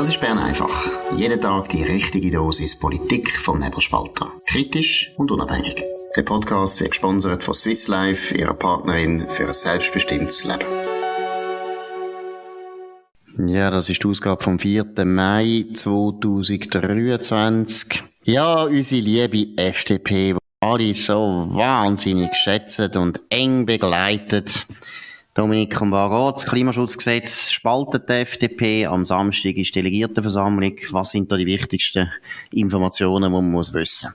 Das ist Bern einfach. Jeden Tag die richtige Dosis Politik vom Nebelspalter. Kritisch und unabhängig. Der Podcast wird gesponsert von Swiss Life, ihrer Partnerin für ein selbstbestimmtes Leben. Ja, das ist die Ausgabe vom 4. Mai 2023. Ja, unsere liebe FDP, die alle so wahnsinnig geschätzt und eng begleitet. Dominik, was Das Klimaschutzgesetz spaltet die FDP. Am Samstag ist Delegiertenversammlung. Was sind da die wichtigsten Informationen, die man muss wissen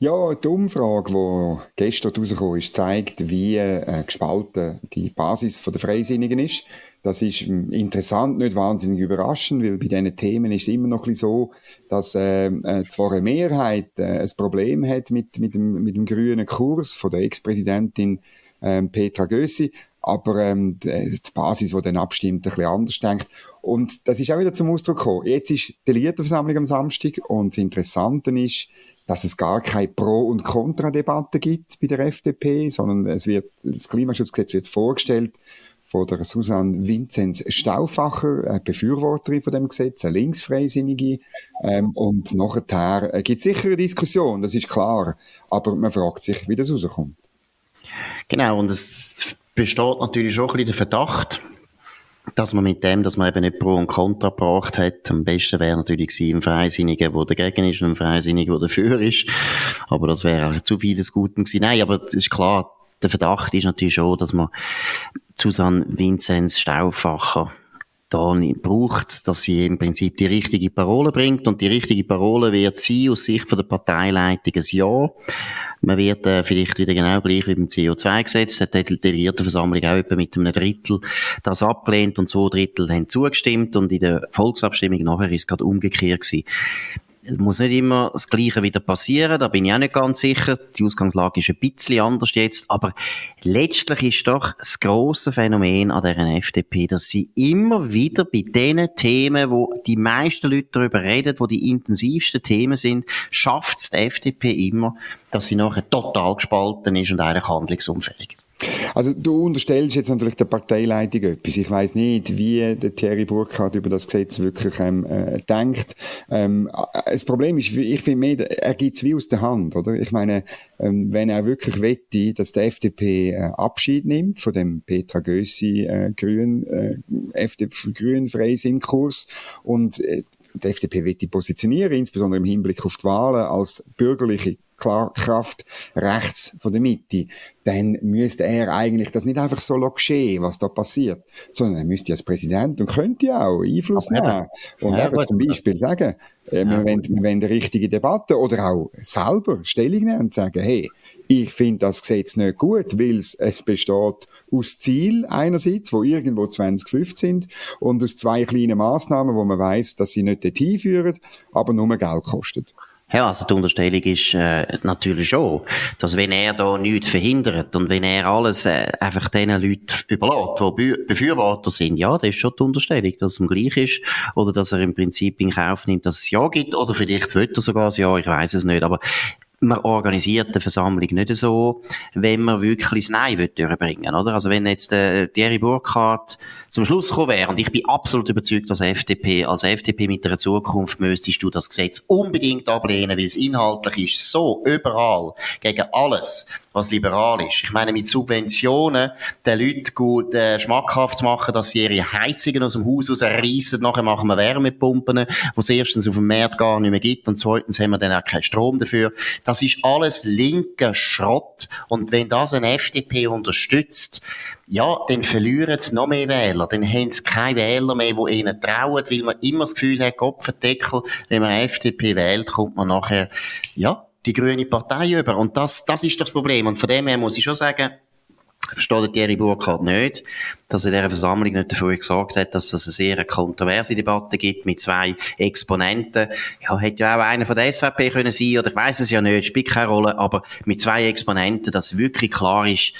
ja, die Umfrage, die gestern rausgekommen ist, zeigt, wie äh, gespalten die Basis der Freisinnigen ist. Das ist hm, interessant, nicht wahnsinnig überraschend, weil bei diesen Themen ist es immer noch so, dass äh, äh, zwar eine Mehrheit äh, ein Problem hat mit, mit, dem, mit dem grünen Kurs von der Ex-Präsidentin ähm, Petra Gössi, aber ähm, die, Basis, die dann abstimmt, ein bisschen anders denkt. Und das ist auch wieder zum Ausdruck gekommen. Jetzt ist die Delegiertenversammlung am Samstag und das Interessante ist, dass es gar keine Pro- und Kontradebatte gibt bei der FDP, sondern es wird, das Klimaschutzgesetz wird vorgestellt von der Susanne Vinzenz Stauffacher, eine Befürworterin von dem Gesetz, eine Linksfreisinnige. Ähm, und nachher äh, gibt es sicher eine Diskussion, das ist klar. Aber man fragt sich, wie das rauskommt. Genau, und es besteht natürlich schon ein bisschen der Verdacht, dass man mit dem, dass man eben nicht Pro und Contra gebracht hat, am besten wäre natürlich gewesen, ein Freisinniger, der dagegen ist und ein Freisinniger, der dafür ist. Aber das wäre auch zu viel des Guten gewesen. Nein, aber es ist klar, der Verdacht ist natürlich schon, dass man Susanne Vinzenz Stauffacher da braucht, dass sie im Prinzip die richtige Parole bringt. Und die richtige Parole wird sie aus Sicht von der Parteileitung ein Ja. Man wird äh, vielleicht wieder genau gleich wie beim CO2-Gesetz, hat die Delegiertenversammlung auch etwa mit einem Drittel das abgelehnt und zwei Drittel haben zugestimmt und in der Volksabstimmung nachher ist es gerade umgekehrt gewesen muss nicht immer das Gleiche wieder passieren, da bin ich auch nicht ganz sicher. Die Ausgangslage ist ein bisschen anders jetzt, aber letztlich ist doch das grosse Phänomen an der FDP, dass sie immer wieder bei den Themen, wo die meisten Leute darüber reden, wo die intensivsten Themen sind, schafft es die FDP immer, dass sie nachher total gespalten ist und eigentlich handlungsunfähig. Also du unterstellst jetzt natürlich der Parteileitung etwas. Ich weiß nicht, wie der Thierry Burkhardt über das Gesetz wirklich ähm, äh, denkt. Ähm, äh, das Problem ist, ich finde mehr, er gibt es wie aus der Hand, oder? Ich meine, ähm, wenn er wirklich wette, dass die FDP äh, Abschied nimmt von dem Petra Gössi äh, Grün, äh, FDP, Grün Freisinn-Kurs und äh, die FDP wird die positionieren, insbesondere im Hinblick auf die Wahlen als bürgerliche Kraft rechts von der Mitte, dann müsste er eigentlich das nicht einfach so geschehen, was da passiert, sondern er müsste als Präsident und könnte auch Einfluss Aber nehmen. Und ja, eben zum Beispiel sagen, äh, ja. wir, wollen, wir wollen eine richtige Debatte oder auch selber Stellung nehmen und sagen, hey, ich finde das Gesetz nicht gut, weil es, es besteht aus Ziel einerseits, wo irgendwo 2050 sind, und aus zwei kleinen Massnahmen, wo man weiß, dass sie nicht dorthin führen, aber nur Geld kosten. Ja, also die Unterstellung ist äh, natürlich schon, dass wenn er da nichts verhindert und wenn er alles äh, einfach den Leuten überlässt, die Befürworter sind, ja, das ist schon die Unterstellung, dass es ihm gleich ist oder dass er im Prinzip in Kauf nimmt, dass es Ja gibt oder vielleicht will er sogar ein Ja, ich weiß es nicht, aber man organisiert eine Versammlung nicht so, wenn man wirklich das Nein will durchbringen, oder? Also wenn jetzt äh, Thierry Burkhardt zum Schluss gekommen wäre, und ich bin absolut überzeugt, dass FDP, als FDP mit einer Zukunft müsstest du das Gesetz unbedingt ablehnen, weil es inhaltlich ist so überall gegen alles, was liberal ist. Ich meine, mit Subventionen den Leuten gut äh, schmackhaft zu machen, dass sie ihre Heizungen aus dem Haus rausreißen, nachher machen wir Wärmepumpen, wo es erstens auf dem Markt gar nicht mehr gibt und zweitens haben wir dann auch keinen Strom dafür. Das ist alles linker Schrott und wenn das eine FDP unterstützt, ja, dann verlieren sie noch mehr Wähler. Dann haben sie keine Wähler mehr, die ihnen trauen, weil man immer das Gefühl hat, Kopfendeckel, wenn man FDP wählt, kommt man nachher, ja, die grüne Partei über. Und das, das ist das Problem. Und von dem her muss ich schon sagen, versteht Thierry Burkhardt nicht, dass er dieser Versammlung nicht dafür gesorgt hat, dass es eine sehr kontroverse Debatte gibt mit zwei Exponenten. Ja, hätte ja auch einer von der SVP können sein, oder ich weiß es ja nicht, spielt keine Rolle, aber mit zwei Exponenten, dass wirklich klar ist,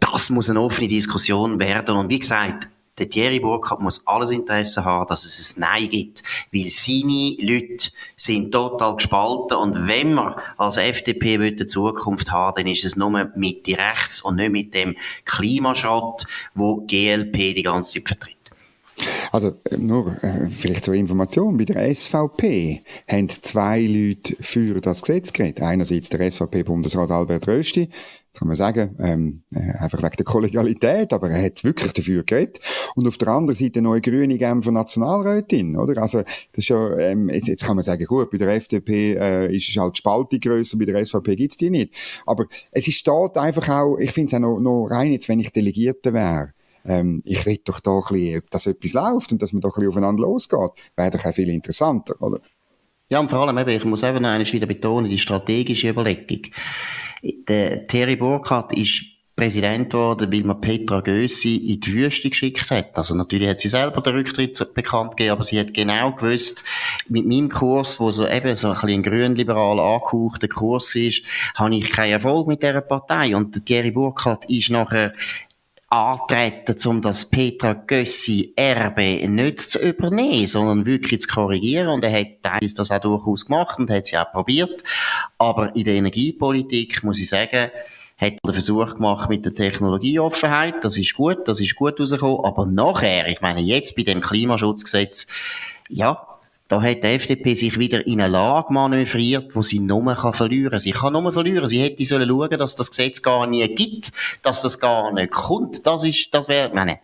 das muss eine offene Diskussion werden. Und wie gesagt, der Thierry Burkhardt muss alles Interesse haben, dass es ein Nein gibt, weil seine Leute sind total gespalten und wenn man als FDP eine Zukunft haben dann ist es nur mit die rechts und nicht mit dem Klimaschrott, wo GLP die ganze Zeit vertritt. Also nur äh, vielleicht zur Information, bei der SVP haben zwei Leute für das Gesetz geredet. Einerseits der SVP-Bundesrat Albert Rösti, kann man sagen, ähm, äh, einfach wegen der Kollegialität, aber er hat wirklich dafür geredet. Und auf der anderen Seite neue grüne Genfer Nationalrätin, oder? Also, das ist ja, ähm, jetzt, jetzt kann man sagen, gut, bei der FDP äh, ist es halt die Spaltung grösser, bei der SVP gibt's die nicht. Aber es ist dort einfach auch, ich finde es auch noch, noch rein, jetzt, wenn ich Delegierte wäre, ähm, ich will doch da ein bisschen, dass etwas läuft und dass man da ein bisschen aufeinander losgeht. Wäre doch auch viel interessanter, oder? Ja, und vor allem eben, ich muss einfach noch einmal wieder betonen, die strategische Überlegung. Der Thierry Burkhardt ist Präsident geworden, weil man Petra Gössi in die Wüste geschickt hat. Also natürlich hat sie selber den Rücktritt bekannt gegeben, aber sie hat genau gewusst, mit meinem Kurs, wo so eben so ein bisschen grünliberal angehauchter Kurs ist, habe ich keinen Erfolg mit dieser Partei. Und Thierry Burkhardt ist nachher antreten, um das Petra Gössi Erbe nicht zu übernehmen, sondern wirklich zu korrigieren. Und er hat teilweise das auch durchaus gemacht und hat sie auch probiert. Aber in der Energiepolitik, muss ich sagen, hat den Versuch gemacht mit der Technologieoffenheit. Das ist gut, das ist gut rausgekommen. Aber nachher, ich meine, jetzt bei dem Klimaschutzgesetz, ja, da hat die FDP sich wieder in eine Lage manövriert, wo sie nur kann verlieren kann. Sie kann nur verlieren. Sie hätte sollen schauen, dass das Gesetz gar nie gibt, dass das gar nicht kommt. Das ist, das wäre, meine,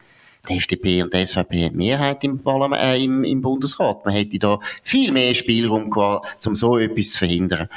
die FDP und die SVP haben Mehrheit im, äh, im, im Bundesrat. Man hätte da viel mehr Spielraum gehabt, um so etwas zu verhindern.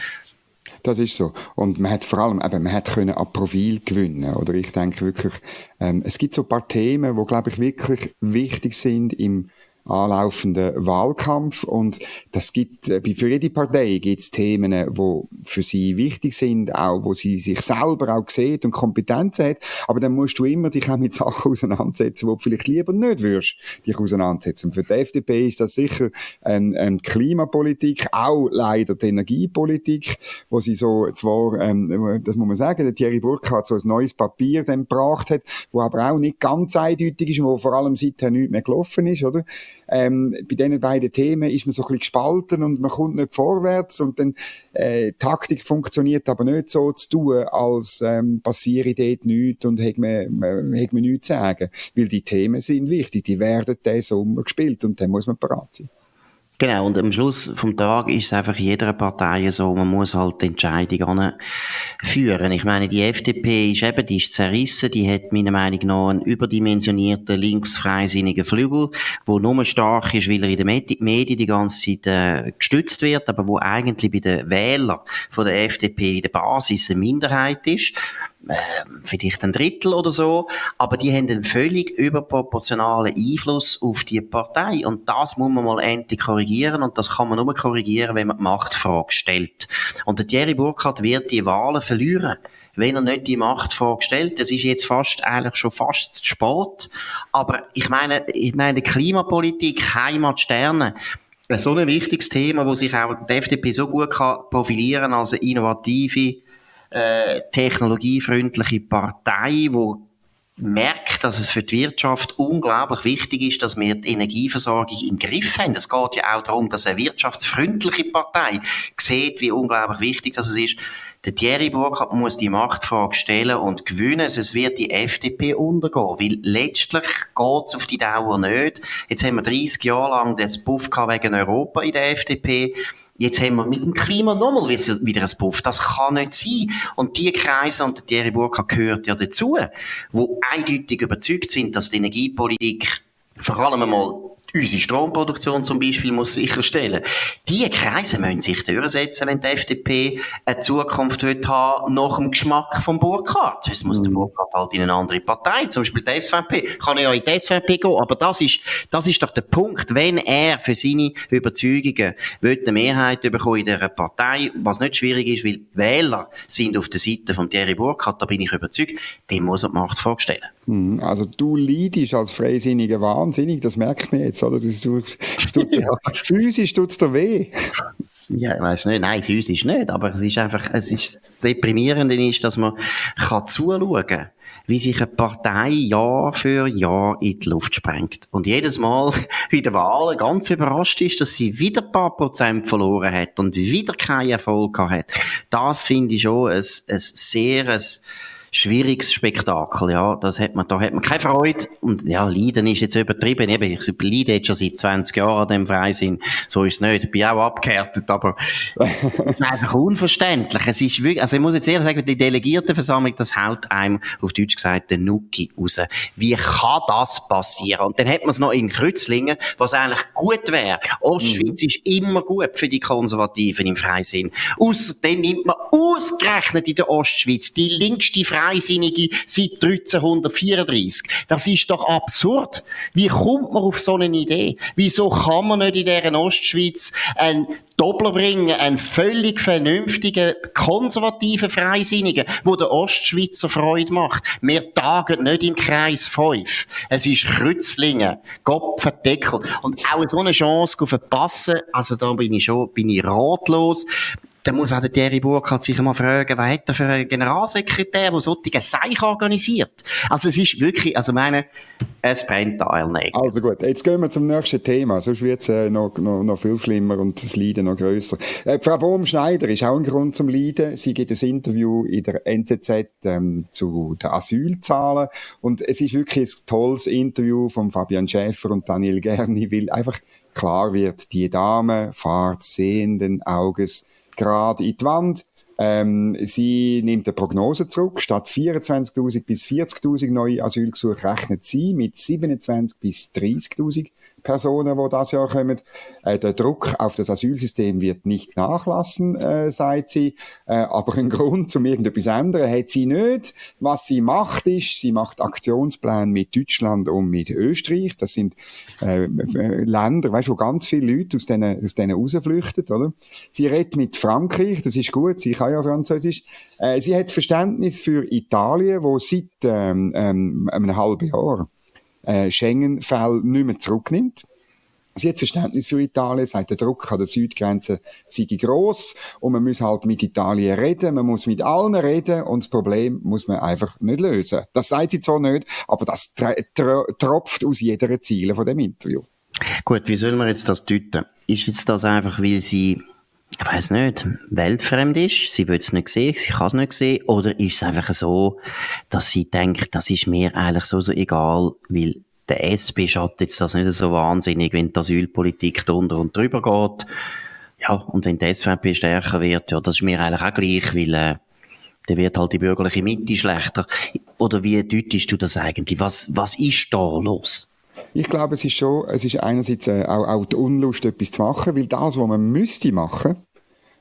Das ist so. Und man hat vor allem, eben, man hat können an Profil gewinnen. Oder ich denke wirklich, ähm, es gibt so ein paar Themen, wo, glaube ich, wirklich wichtig sind im anlaufenden Wahlkampf. Und das gibt, äh, für jede Partei gibt es Themen, wo für sie wichtig sind, auch wo sie sich selber auch sieht und Kompetenz hat. Aber dann musst du immer dich auch mit Sachen auseinandersetzen, wo du vielleicht lieber nicht würdest, dich auseinandersetzen. Und für die FDP ist das sicher eine, eine Klimapolitik, auch leider die Energiepolitik, wo sie so zwar, ähm, das muss man sagen, der Thierry Burkhardt so ein neues Papier dann gebracht hat, wo aber auch nicht ganz eindeutig ist und wo vor allem seither nichts mehr gelaufen ist, oder? Ähm, bei diesen beiden Themen ist man so ein bisschen gespalten und man kommt nicht vorwärts und dann äh, Taktik funktioniert aber nicht so zu tun, als ähm, passiere dort nichts und hat man, man, hat man nichts zu sagen. Weil die Themen sind wichtig, die werden diesen Sommer gespielt und dann muss man bereit sein. Genau, und am Schluss vom Tag ist es einfach jeder Partei so, man muss halt die Entscheidung führen. Ich meine, die FDP ist eben, die ist zerrissen, die hat meiner Meinung nach einen überdimensionierten linksfreisinnigen Flügel, wo nur stark ist, weil er in den Medien die ganze Zeit äh, gestützt wird, aber wo eigentlich bei den Wählern von der FDP in der Basis eine Minderheit ist vielleicht ein Drittel oder so, aber die haben einen völlig überproportionalen Einfluss auf die Partei und das muss man mal endlich korrigieren und das kann man nur korrigieren, wenn man die Machtfrage stellt. Und der Thierry Burkhardt wird die Wahlen verlieren wenn er nicht die Machtfrage stellt. Das ist jetzt fast, eigentlich schon fast zu spät. Aber ich meine, ich meine, Klimapolitik, Heimat, Sterne, so ein wichtiges Thema, wo sich auch die FDP so gut kann profilieren als eine innovative, äh, technologiefreundliche Partei, wo merkt, dass es für die Wirtschaft unglaublich wichtig ist, dass wir die Energieversorgung im Griff haben. Es geht ja auch darum, dass eine wirtschaftsfreundliche Partei sieht, wie unglaublich wichtig das ist. Der Thierry Burkhardt muss die Machtfrage stellen und gewinnen, sonst wird die FDP untergehen. Weil letztlich geht es auf die Dauer nicht. Jetzt haben wir 30 Jahre lang das Buff wegen Europa in der FDP. Jetzt haben wir mit dem Klima nochmal wieder ein Puff. Das kann nicht sein. Und die Kreise, und Thierry Burkhardt gehört ja dazu, wo eindeutig überzeugt sind, dass die Energiepolitik vor allem einmal unsere Stromproduktion zum Beispiel muss sicherstellen. Diese Kreise müssen sich durchsetzen, wenn die FDP eine Zukunft wird haben nach dem Geschmack vom Burkhardt. Sonst muss der mhm. Burkhardt halt in eine andere Partei, zum Beispiel die SVP. Kann ja in die SVP gehen, aber das ist, das ist doch der Punkt, wenn er für seine Überzeugungen will eine Mehrheit bekommen in dieser Partei, was nicht schwierig ist, weil Wähler sind auf der Seite von Thierry Burkhardt, da bin ich überzeugt, dem muss er die Macht vorstellen. Mhm. Also du leidest als Freisinniger wahnsinnig, das merkt man jetzt oder? Das, das tut, ja. Physisch tut es dir weh. Ja, ich weiß nicht. Nein, physisch nicht. Aber es ist einfach, es ist, das Deprimierende ist, dass man kann zuschauen kann, wie sich eine Partei Jahr für Jahr in die Luft sprengt. Und jedes Mal bei den Wahlen ganz überrascht ist, dass sie wieder ein paar Prozent verloren hat und wieder keinen Erfolg hat. Das finde ich schon ein, ein sehr, ein, schwieriges Spektakel, ja. Das hat man, da hat man keine Freude. Und ja, Leiden ist jetzt übertrieben. Eben, ich leide jetzt schon seit 20 Jahren an dem Freisinn. So ist es nicht. Ich bin auch abgehärtet, aber es ist einfach unverständlich. Es ist wirklich, also ich muss jetzt ehrlich sagen, die Delegiertenversammlung, das haut einem, auf Deutsch gesagt, den Nuki raus. Wie kann das passieren? Und dann hat man es noch in Kreuzlingen, was eigentlich gut wäre. Ostschweiz mhm. ist immer gut für die Konservativen im Freisinn. Außerdem nimmt man ausgerechnet in der Ostschweiz die linkste Freisinnige seit 1334. Das ist doch absurd. Wie kommt man auf so eine Idee? Wieso kann man nicht in dieser Ostschweiz ein Doppler bringen, einen völlig vernünftigen, konservativen Freisinnigen, wo der Ostschweizer Freude macht. Wir tagen nicht im Kreis 5. Es ist Krützlingen, Kopfendeckel. Und auch so eine Chance verpassen, also da bin ich schon, bin ich ratlos dann muss auch der Thierry Burkhardt sich mal fragen, was hat er für einen Generalsekretär, der solche Seich organisiert? Also es ist wirklich, also meine, es brennt da. Also gut, jetzt gehen wir zum nächsten Thema, sonst wird es äh, noch, noch, noch viel schlimmer und das Leiden noch grösser. Äh, Frau Bohm-Schneider ist auch ein Grund zum Leiden. Sie gibt ein Interview in der NZZ ähm, zu den Asylzahlen und es ist wirklich ein tolles Interview von Fabian Schäfer und Daniel Gerni, weil einfach klar wird, die Dame fahrt sehenden Auges gerade in die Wand. Ähm, sie nimmt eine Prognose zurück. Statt 24.000 bis 40.000 neue Asylgesuche rechnet sie mit 27.000 bis 30.000 Personen, die das Jahr kommen. Äh, der Druck auf das Asylsystem wird nicht nachlassen, äh, sagt sie. Äh, aber einen Grund, zum irgendetwas ändern, hat sie nicht. Was sie macht, ist, sie macht Aktionspläne mit Deutschland und mit Österreich. Das sind äh, Länder, weißt, wo ganz viele Leute aus denen, aus denen rausflüchten, oder? Sie redet mit Frankreich, das ist gut, sie kann ja Französisch. Äh, sie hat Verständnis für Italien, wo seit ähm, ähm, einem halben Jahr äh, Schengen-Fälle nicht mehr zurücknimmt. Sie hat Verständnis für Italien, sagt, der Druck an der Südgrenze sei gross und man muss halt mit Italien reden, man muss mit allen reden und das Problem muss man einfach nicht lösen. Das sagt sie zwar nicht, aber das tropft aus jeder Ziele von dem Interview. Gut, wie soll man jetzt das deuten? Ist jetzt das einfach, weil sie ich weiß nicht, weltfremd ist, sie will es nicht sehen, sie kann es nicht sehen, oder ist es einfach so, dass sie denkt, das ist mir eigentlich so, so egal, weil der SP schadet jetzt das nicht so wahnsinnig, wenn die Asylpolitik drunter und drüber geht. Ja, und wenn die SVP stärker wird, ja, das ist mir eigentlich auch gleich, weil äh, dann wird halt die bürgerliche Mitte schlechter. Oder wie deutest du das eigentlich? Was, was ist da los? Ich glaube, es ist schon, es ist einerseits äh, auch, auch die Unlust, etwas zu machen, weil das, was man müsste machen,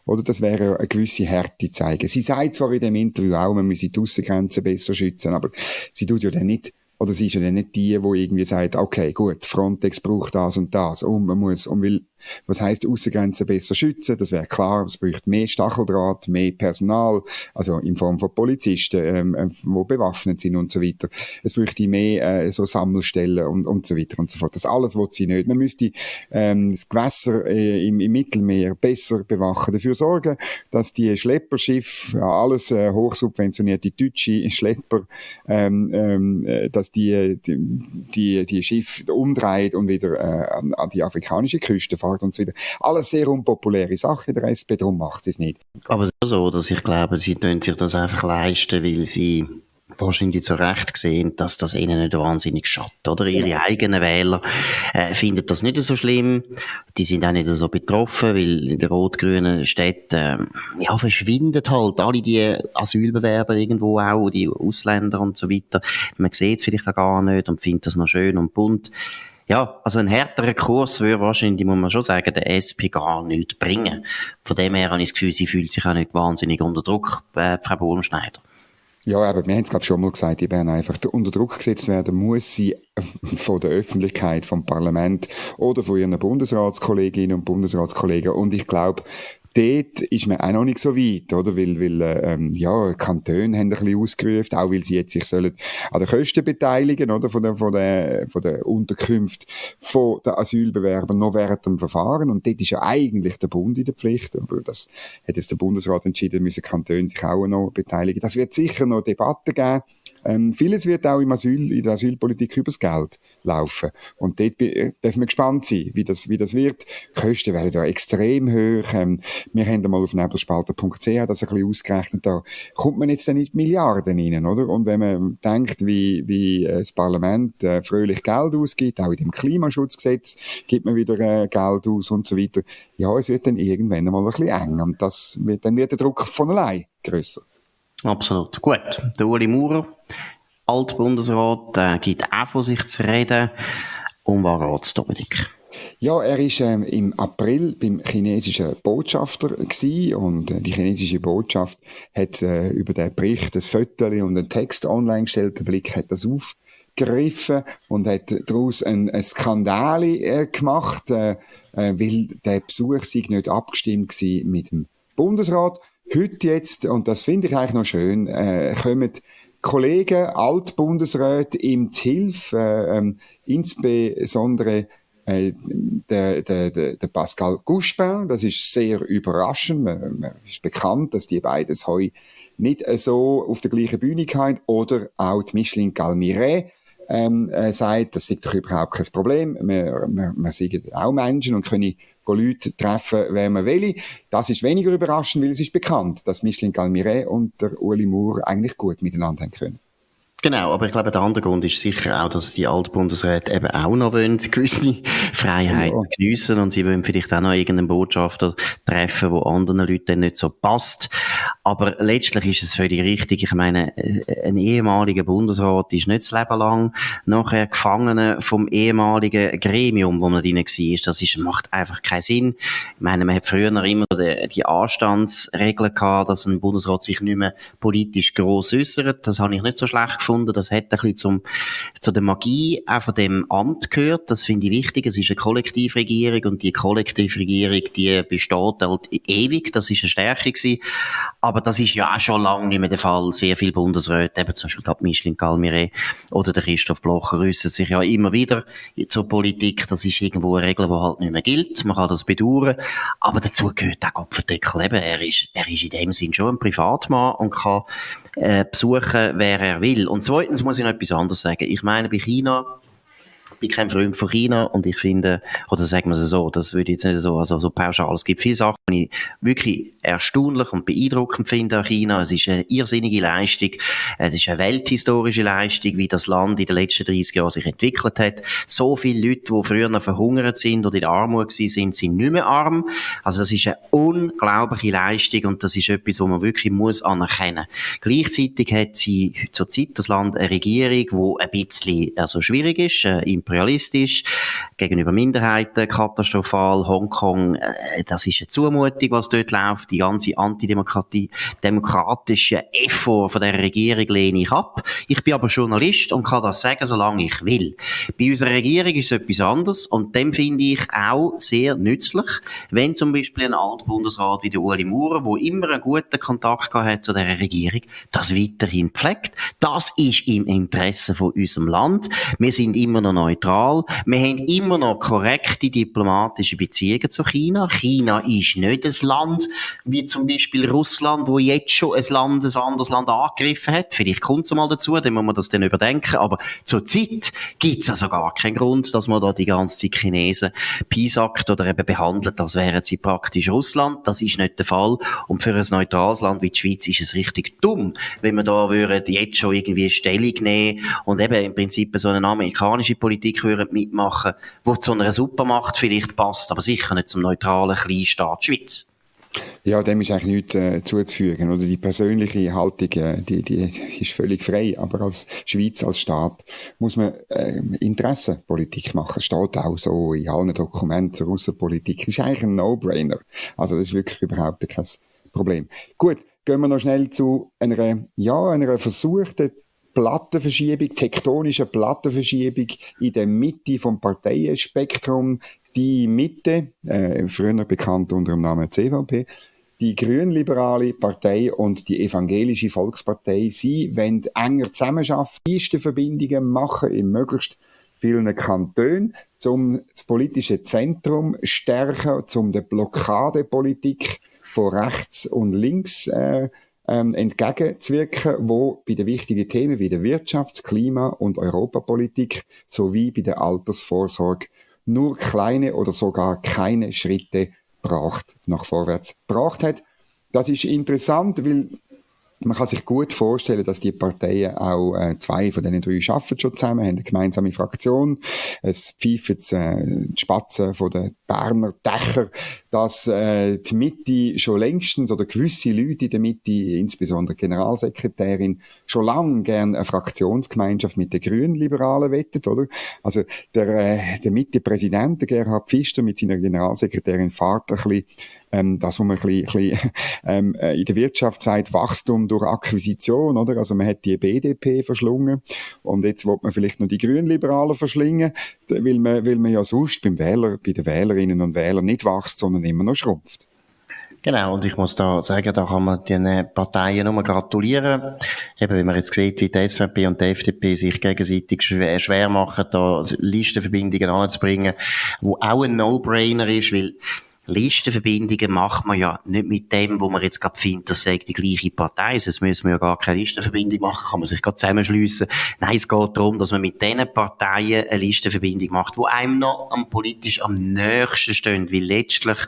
oder das wäre eine gewisse Härte zeigen. Sie sagt zwar in dem Interview auch, man müsse die Aussengrenzen besser schützen, aber sie tut ja dann nicht oder sie ist ja dann nicht die, die irgendwie sagt, okay, gut, Frontex braucht das und das und man muss, und will was heißt Außengrenzen besser schützen? Das wäre klar, es braucht mehr Stacheldraht, mehr Personal, also in Form von Polizisten, ähm, äh, wo bewaffnet sind und so weiter. Es bräuchte mehr äh, so Sammelstellen und, und so weiter und so fort. Das alles will sie nicht. Man müsste ähm, das Gewässer äh, im, im Mittelmeer besser bewachen, dafür sorgen, dass die Schlepperschiffe, alles äh, hochsubventionierte deutsche Schlepper, ähm, ähm, äh, dass die, die, die, die Schiffe umdreht und wieder äh, an, an die afrikanische Küste fahren Start und so weiter. Alles sehr unpopuläre Sachen in der SP, darum macht es nicht. Aber so, dass ich glaube, sie können sich das einfach leisten, weil sie wahrscheinlich zu Recht gesehen, dass das ihnen nicht wahnsinnig schadet, oder? Ihre ja. eigenen Wähler äh, finden das nicht so schlimm. Die sind auch nicht so betroffen, weil in den rot-grünen Städten, äh, ja, verschwindet halt alle die Asylbewerber irgendwo auch, die Ausländer und so weiter. Man sieht es vielleicht auch gar nicht und findet das noch schön und bunt ja, also ein härterer Kurs würde wahrscheinlich, muss man schon sagen, der SP gar nichts bringen. Von dem her habe ich das Gefühl, sie fühlt sich auch nicht wahnsinnig unter Druck, äh, Frau Bohlenschneider. Ja, aber wir haben es glaube schon mal gesagt, die werden einfach unter Druck gesetzt werden, muss sie von der Öffentlichkeit, vom Parlament oder von ihren Bundesratskolleginnen und Bundesratskollegen. Und ich glaube, dort ist man auch noch nicht so weit, oder? Weil, weil ähm, ja, Kantone haben ein bisschen ausgerufen, auch weil sie jetzt sich sollen an den Kosten beteiligen, oder? Von der, von der, von der Unterkunft von den Asylbewerbern noch während dem Verfahren. Und dort ist ja eigentlich der Bund in der Pflicht. Aber das hat jetzt der Bundesrat entschieden, müssen Kantone sich auch noch beteiligen. Das wird sicher noch Debatten geben. Ähm, vieles wird auch im Asyl, in der Asylpolitik übers Geld laufen. Und dort dürfen wir gespannt sein, wie das, wie das wird. Die Kosten werden da extrem hoch. Ähm, wir haben mal auf nebelspalter.ch das ein bisschen ausgerechnet. Da kommt man jetzt dann in Milliarden rein, oder? Und wenn man denkt, wie, wie äh, das Parlament äh, fröhlich Geld ausgibt, auch in dem Klimaschutzgesetz gibt man wieder äh, Geld aus und so weiter. Ja, es wird dann irgendwann mal ein bisschen eng. Und das wird, dann wird der Druck von allein grösser. Absolut. Gut. Der Uli Maurer, Altbundesrat, äh, gibt auch von sich zu reden. Um was geht's, Dominik? Ja, er ist ähm, im April beim chinesischen Botschafter gewesen und äh, die chinesische Botschaft hat äh, über den Bericht ein Foto und einen Text online gestellt. Der Blick hat das aufgegriffen und hat daraus ein, ein Skandal äh, gemacht, äh, äh, weil der Besuch sich nicht abgestimmt war mit dem Bundesrat. Heute jetzt, und das finde ich eigentlich noch schön, äh, kommen Kollegen, Altbundesräte ihm zu Hilfe, äh, ähm, insbesondere äh, der, der, der, Pascal Couchepin, das ist sehr überraschend. Man ist bekannt, dass die beiden heu nicht so auf der gleichen Bühne haben. Oder auch die Micheline Galmiret ähm, äh, sagt, das ist doch überhaupt kein Problem. Wir, wir, wir sind auch Menschen und können Leute treffen, wer man will. Das ist weniger überraschend, weil es ist bekannt, dass Micheline Galmiret und der Uli Moore eigentlich gut miteinander haben können. Genau, aber ich glaube, der andere Grund ist sicher auch, dass die Altbundesräte eben auch noch wollen, gewisse Freiheiten ja. geniessen und sie wollen vielleicht auch noch irgendeinen Botschafter treffen, wo anderen Leuten nicht so passt. Aber letztlich ist es völlig richtig. Ich meine, äh, ein ehemaliger Bundesrat ist nicht das Leben lang nachher Gefangener vom ehemaligen Gremium, wo man drin war. Das ist, macht einfach keinen Sinn. Ich meine, man hat früher noch immer die, die Anstandsregeln gehabt, dass ein Bundesrat sich nicht mehr politisch gross äußert. Das habe ich nicht so schlecht gefunden gefunden. Das hat ein bisschen zum, zu der Magie auch von dem Amt gehört. Das finde ich wichtig. Es ist eine Kollektivregierung und die Kollektivregierung, die besteht halt ewig. Das ist eine Stärke gewesen. Aber das ist ja auch schon lange nicht mehr der Fall. Sehr viele Bundesräte, eben zum Beispiel gerade Micheline Galmire oder der Christoph Blocher äußern sich ja immer wieder zur Politik. Das ist irgendwo eine Regel, die halt nicht mehr gilt. Man kann das bedauern. Aber dazu gehört auch Kopfendeckel. Er ist, er ist in dem Sinn schon ein Privatmann und kann äh, besuchen, wer er will. Und zweitens muss ich noch etwas anderes sagen. Ich meine, bei China bin kein Freund von China und ich finde, oder sagen wir es so, das würde jetzt nicht so, also so pauschal. Es gibt viele Sachen, die ich wirklich erstaunlich und beeindruckend finde an China. Es ist eine irrsinnige Leistung. Es ist eine welthistorische Leistung, wie das Land in den letzten 30 Jahren sich entwickelt hat. So viele Leute, die früher noch verhungert sind oder in Armut sind, sind nicht mehr arm. Also das ist eine unglaubliche Leistung und das ist etwas, was man wirklich muss anerkennen. Gleichzeitig hat sie zurzeit das Land eine Regierung, die ein bisschen also schwierig ist, äh, imperialistisch, gegenüber Minderheiten katastrophal, Hongkong, äh, das ist eine Zumutung, was dort läuft, die ganze Antidemokratie, demokratische Effort von der Regierung lehne ich ab. Ich bin aber Journalist und kann das sagen, solange ich will. Bei unserer Regierung ist es etwas anderes und dem finde ich auch sehr nützlich, wenn zum Beispiel ein Altbundesrat wie der Uli Maurer, wo immer einen guten Kontakt hat zu der Regierung, das weiterhin pflegt. Das ist im Interesse von unserem Land. Wir sind immer noch neutral. Wir haben immer noch korrekte diplomatische Beziehungen zu China. China ist nicht ein Land wie zum Beispiel Russland, wo jetzt schon ein Land, ein anderes Land angegriffen hat. Vielleicht kommt es mal dazu, dann muss man das dann überdenken. Aber zurzeit gibt es also gar keinen Grund, dass man da die ganze Zeit Chinesen piesackt oder eben behandelt, als wären sie praktisch Russland. Das ist nicht der Fall. Und für ein neutrales Land wie die Schweiz ist es richtig dumm, wenn man da würde jetzt schon irgendwie Stellung nehmen und eben im Prinzip so eine amerikanische Politik Politik würden mitmachen, wo zu einer Supermacht vielleicht passt, aber sicher nicht zum neutralen Kleinstaat Schweiz. Ja, dem ist eigentlich nichts äh, zuzufügen. Oder die persönliche Haltung, äh, die, die ist völlig frei. Aber als Schweiz, als Staat, muss man äh, Interessenpolitik machen. Das steht auch so in allen Dokumenten zur Russenpolitik. Das ist eigentlich ein No-Brainer. Also das ist wirklich überhaupt kein Problem. Gut, gehen wir noch schnell zu einer, ja, einer versuchten Plattenverschiebung, tektonische Plattenverschiebung in der Mitte vom Parteienspektrum. Die Mitte, äh, früher bekannt unter dem Namen CVP, die grünliberale Partei und die evangelische Volkspartei, sie wollen enger zusammenarbeiten, Verbindungen machen in möglichst vielen Kantonen, um das politische Zentrum stärken, um die Blockadepolitik von rechts und links äh, ähm, entgegenzuwirken, wo bei den wichtigen Themen wie der Wirtschafts-, Klima- und Europapolitik sowie bei der Altersvorsorge nur kleine oder sogar keine Schritte braucht, nach vorwärts gebracht hat. Das ist interessant, weil man kann sich gut vorstellen, dass die Parteien auch äh, zwei von diesen drei schaffen schon zusammen, haben eine gemeinsame Fraktion. Es pfeifen äh, die Spatzen von den Berner Dächer, dass äh, die Mitte schon längstens oder gewisse Leute in der Mitte, insbesondere Generalsekretärin, schon lange gerne eine Fraktionsgemeinschaft mit den Grünen-Liberalen wettet, oder? Also der, äh, der Mitte-Präsident, Gerhard Pfister mit seiner Generalsekretärin fahrt ein bisschen ähm, das, was man ein bisschen, ein bisschen ähm, äh, in der Wirtschaft sagt, Wachstum durch Akquisition, oder? Also man hat die BDP verschlungen und jetzt wird man vielleicht noch die Grünliberalen verschlingen, weil man, weil man ja sonst beim Wähler, bei den Wählerinnen und Wählern nicht wächst, sondern immer noch schrumpft. Genau, und ich muss da sagen, da kann man den Parteien nur gratulieren. Eben, wenn man jetzt sieht, wie die SVP und die FDP sich gegenseitig schwer, schwer machen, da Listenverbindungen anzubringen, wo auch ein No-Brainer ist, weil Listenverbindungen macht man ja nicht mit dem, wo man jetzt gerade findet, das sei die gleiche Partei. Sonst müssen wir ja gar keine Listenverbindung machen, kann man sich gerade zusammenschliessen. Nein, es geht darum, dass man mit den Parteien eine Listenverbindung macht, wo einem noch am politisch am nächsten stehen, weil letztlich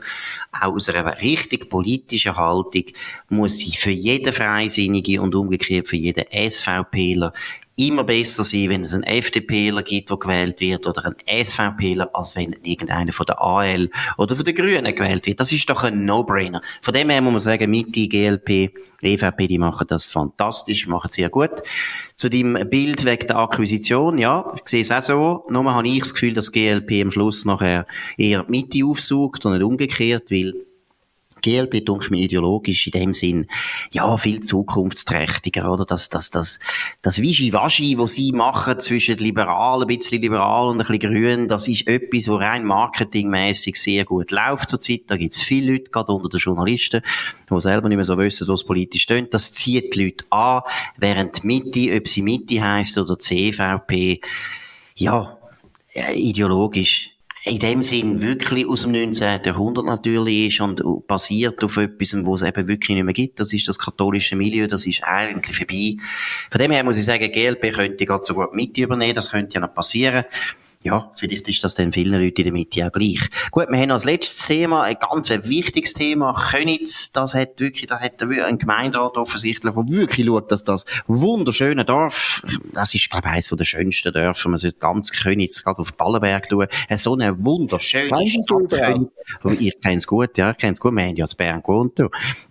aus einer richtig politischen Haltung muss sie für jeden Freisinnige und umgekehrt für jeden SVPler immer besser sein, wenn es einen FDPler gibt, der gewählt wird, oder einen SVPler, als wenn irgendeiner von der AL oder von den Grünen gewählt wird. Das ist doch ein No-Brainer. Von dem her muss man sagen, Mitte, GLP, EVP, die machen das fantastisch, machen sehr gut. Zu dem Bild wegen der Akquisition, ja, ich sehe es auch so. Nur habe ich das Gefühl, dass GLP am Schluss nachher eher Mitte aufsucht und nicht umgekehrt, weil GLP denke mir ideologisch in dem Sinn, ja, viel zukunftsträchtiger, oder? Das, das, das, das Wischi-Waschi, was sie machen zwischen liberal, ein bisschen liberal und ein bisschen grün, das ist etwas, wo rein marketingmäßig sehr gut läuft zurzeit. Da gibt's viele Leute, gerade unter den Journalisten, die selber nicht mehr so wissen, was politisch steht. Das zieht die Leute an, während die Mitte, ob sie Mitte heisst oder CVP, ja, ideologisch in dem Sinn wirklich aus dem 19. Jahrhundert natürlich ist und basiert auf etwas, wo es eben wirklich nicht mehr gibt. Das ist das katholische Milieu, das ist eigentlich vorbei. Von dem her muss ich sagen, GLP könnte gerade so gut mit übernehmen, das könnte ja noch passieren ja, vielleicht ist das dann vielen Leuten in der Mitte auch gleich. Gut, wir haben als letztes Thema ein ganz wichtiges Thema. Könitz, das hat wirklich, da hat ein Gemeinderat offensichtlich, der wirklich schaut, dass das wunderschöne Dorf, das ist, glaube ich, eines der schönsten Dörfer, man sollte ganz Könitz, gerade auf Ballenberg schauen, so eine wunderschöne Kennst Stadt. Könitz. Ich kenne es gut, ja, ich kenne es gut, wir haben ja in Bern gewohnt.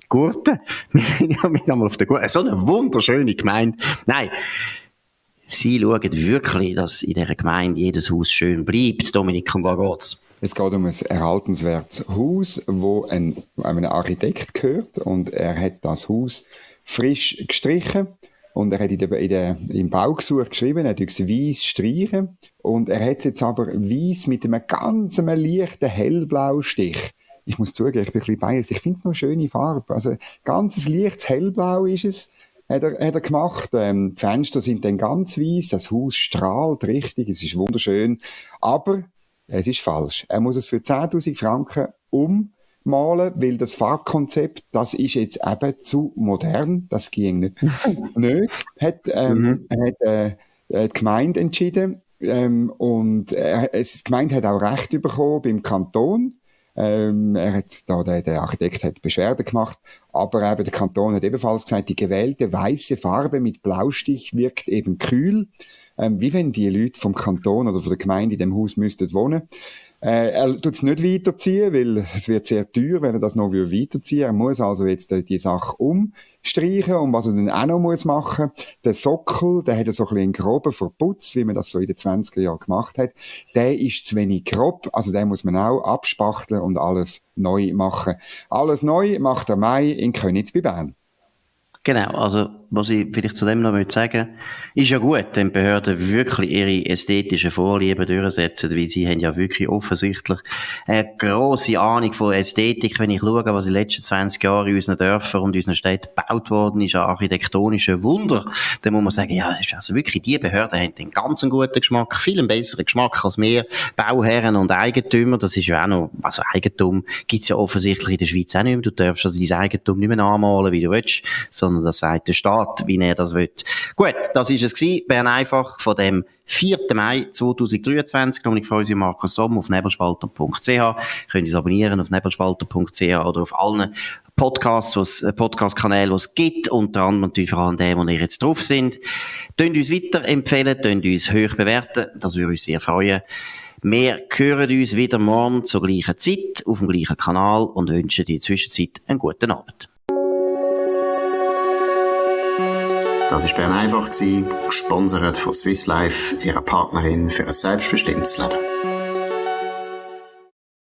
Gute. Wir sind ja mit einmal auf der Gute. So eine wunderschöne Gemeinde. Nein. Sie schauen wirklich, dass in dieser Gemeinde jedes Haus schön bleibt. Dominik, um was geht's? Es geht um ein erhaltenswertes Haus, wo ein, einem Architekt gehört und er hat das Haus frisch gestrichen und er hat in der, in der, im Baugesuch geschrieben, er hat weiss streichen und er hat es jetzt aber weiss mit einem ganz leichten hellblauen Stich. Ich muss zugeben, ich bin ein bisschen biased. Ich finde es noch eine schöne Farbe. Also, ganz leichtes hellblau ist es hat er, hat er gemacht. Ähm, die Fenster sind dann ganz weiß, das Haus strahlt richtig, es ist wunderschön. Aber es ist falsch. Er muss es für 10.000 Franken ummalen, weil das Farbkonzept, das ist jetzt eben zu modern. Das ging nicht. nicht. Hat, ähm, mhm. hat äh, die Gemeinde entschieden. Ähm, und äh, die Gemeinde hat auch Recht bekommen beim Kanton. Ähm, er hat da, der, der Architekt hat Beschwerde gemacht, aber eben der Kanton hat ebenfalls gesagt, die gewählte weiße Farbe mit Blaustich wirkt eben kühl, ähm, wie wenn die Leute vom Kanton oder von der Gemeinde in dem Haus müssten wohnen. Äh, er tut es nicht weiterziehen, weil es wird sehr teuer, wenn er das noch weiterziehen will. Er muss also jetzt die Sache umstreichen. Und was er dann auch noch muss machen, der Sockel, der hat so ein einen groben Verputz, wie man das so in den 20er Jahren gemacht hat. Der ist zu wenig grob, also den muss man auch abspachteln und alles neu machen. Alles neu macht der Mai in Königs bei Bern. Genau, also was ich vielleicht zu dem noch sagen ist ja gut, wenn Behörden wirklich ihre ästhetischen Vorlieben durchsetzen, weil sie haben ja wirklich offensichtlich eine grosse Ahnung von Ästhetik. Wenn ich schaue, was in den letzten 20 Jahren in unseren Dörfern und unseren Städten gebaut worden ist, an architektonischen Wunder, dann muss man sagen, ja, also wirklich, die Behörden haben einen ganz guten Geschmack, viel besseren Geschmack als wir Bauherren und Eigentümer. Das ist ja auch noch, also Eigentum gibt's ja offensichtlich in der Schweiz auch nicht mehr. Du darfst also dein Eigentum nicht mehr anmalen, wie du willst, sondern das sagt der Staat, wie er das will. Gut, das ist es gewesen. Bern einfach von dem 4. Mai 2023. Ich freue mich Markus Somm auf nebelspalter.ch. Könnt ihr abonnieren auf nebelspalter.ch oder auf allen Podcasts, äh, Podcast-Kanälen, die es gibt. Unter anderem natürlich vor allem dem, wo ihr jetzt drauf sind. Tönt uns weiterempfehlen, tönt uns hoch bewerten. Das würde uns sehr freuen. Wir hören uns wieder morgen zur gleichen Zeit auf dem gleichen Kanal und wünschen dir in der Zwischenzeit einen guten Abend. Das war Bern einfach, gesponsert von Swiss Life, ihrer Partnerin für ein selbstbestimmtes Leben.